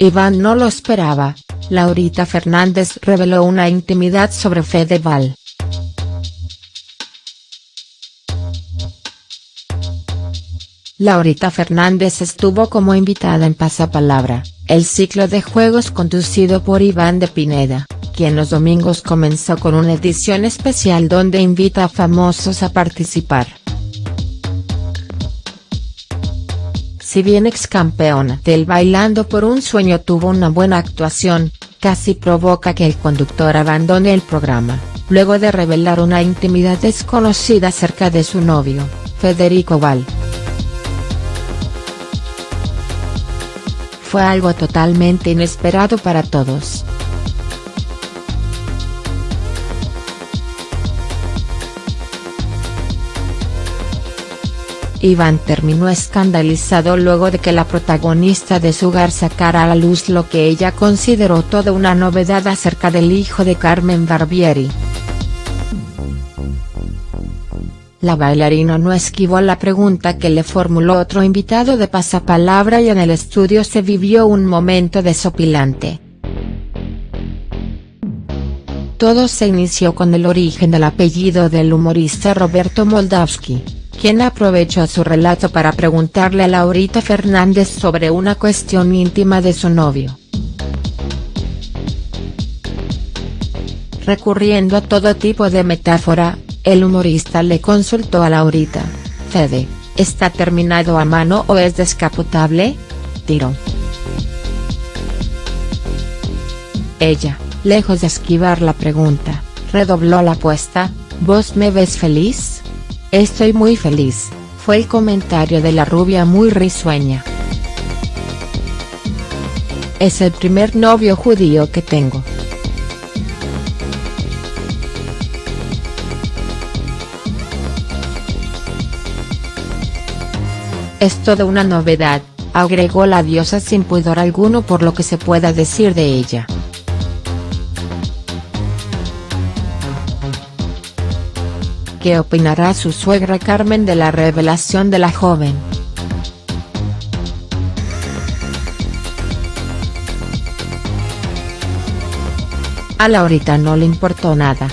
Iván no lo esperaba, Laurita Fernández reveló una intimidad sobre Fedeval. Laurita Fernández estuvo como invitada en Pasapalabra, el ciclo de juegos conducido por Iván de Pineda, quien los domingos comenzó con una edición especial donde invita a famosos a participar. Si bien ex campeona del Bailando por un Sueño tuvo una buena actuación, casi provoca que el conductor abandone el programa, luego de revelar una intimidad desconocida acerca de su novio, Federico Val. Fue algo totalmente inesperado para todos. Iván terminó escandalizado luego de que la protagonista de su hogar sacara a la luz lo que ella consideró toda una novedad acerca del hijo de Carmen Barbieri. La bailarina no esquivó la pregunta que le formuló otro invitado de pasapalabra y en el estudio se vivió un momento desopilante. Todo se inició con el origen del apellido del humorista Roberto Moldavsky, quien aprovechó su relato para preguntarle a Laurita Fernández sobre una cuestión íntima de su novio. Recurriendo a todo tipo de metáfora, el humorista le consultó a Laurita, Fede, ¿está terminado a mano o es descapotable? Tiró. Ella, lejos de esquivar la pregunta, redobló la apuesta, ¿vos me ves feliz? Estoy muy feliz, fue el comentario de la rubia muy risueña. Es el primer novio judío que tengo. Es toda una novedad, agregó la diosa sin pudor alguno por lo que se pueda decir de ella. ¿Qué opinará su suegra Carmen de la revelación de la joven?. A Laurita no le importó nada.